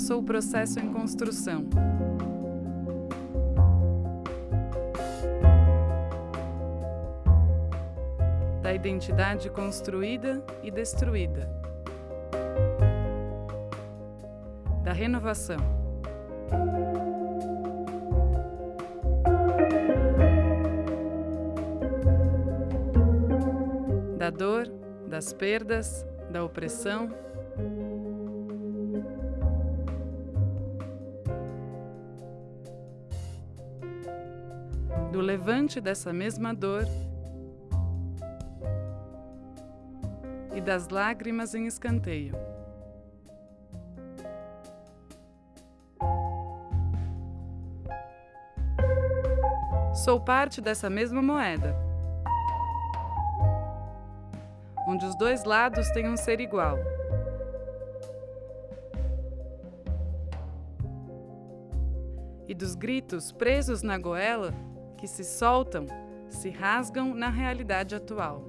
sou o processo em construção. Da identidade construída e destruída. Da renovação. Da dor, das perdas, da opressão, do levante dessa mesma dor e das lágrimas em escanteio. Sou parte dessa mesma moeda, onde os dois lados têm um ser igual. E dos gritos presos na goela que se soltam, se rasgam na realidade atual.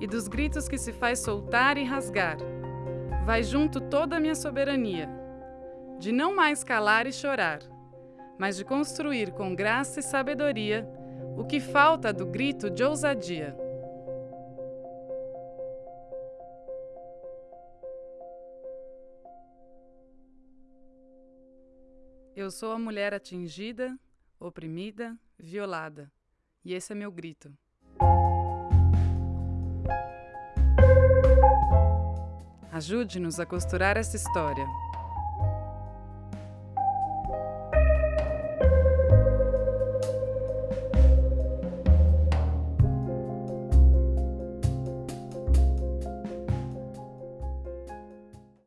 E dos gritos que se faz soltar e rasgar, vai junto toda a minha soberania de não mais calar e chorar, mas de construir com graça e sabedoria o que falta do grito de ousadia. Eu sou a mulher atingida, oprimida, violada, e esse é meu grito. Ajude-nos a costurar essa história.